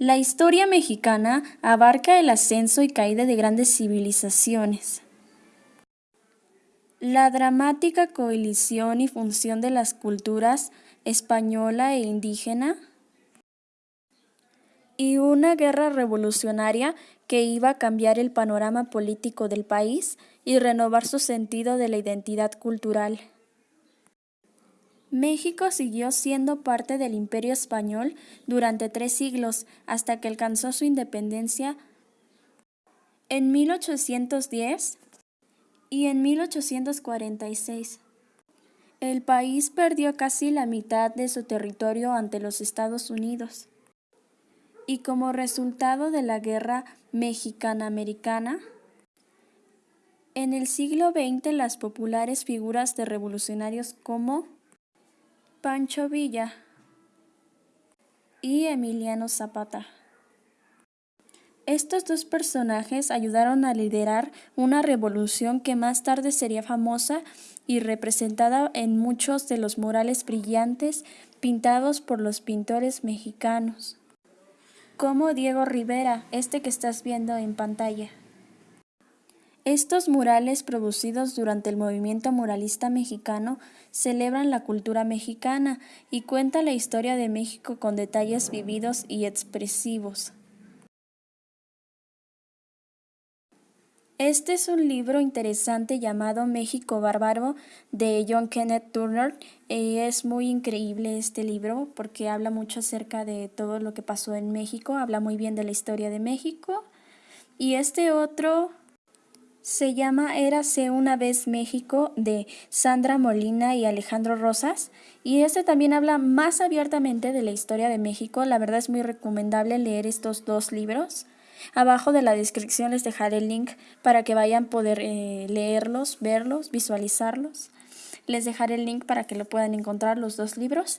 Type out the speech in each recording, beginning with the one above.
La historia mexicana abarca el ascenso y caída de grandes civilizaciones. La dramática coalición y función de las culturas española e indígena y una guerra revolucionaria que iba a cambiar el panorama político del país y renovar su sentido de la identidad cultural. México siguió siendo parte del Imperio Español durante tres siglos hasta que alcanzó su independencia en 1810 y en 1846. El país perdió casi la mitad de su territorio ante los Estados Unidos. Y como resultado de la Guerra Mexicana-Americana, en el siglo XX las populares figuras de revolucionarios como Pancho Villa y Emiliano Zapata. Estos dos personajes ayudaron a liderar una revolución que más tarde sería famosa y representada en muchos de los murales brillantes pintados por los pintores mexicanos, como Diego Rivera, este que estás viendo en pantalla. Estos murales producidos durante el movimiento muralista mexicano celebran la cultura mexicana y cuentan la historia de México con detalles vividos y expresivos. Este es un libro interesante llamado México Bárbaro de John Kenneth Turner y es muy increíble este libro porque habla mucho acerca de todo lo que pasó en México, habla muy bien de la historia de México. Y este otro se llama Érase una vez México de Sandra Molina y Alejandro Rosas y este también habla más abiertamente de la historia de México. La verdad es muy recomendable leer estos dos libros. Abajo de la descripción les dejaré el link para que vayan a poder eh, leerlos, verlos, visualizarlos. Les dejaré el link para que lo puedan encontrar los dos libros.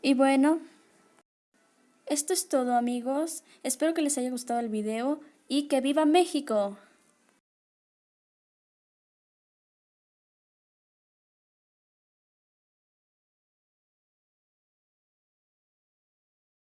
Y bueno, esto es todo amigos. Espero que les haya gustado el video y que viva México.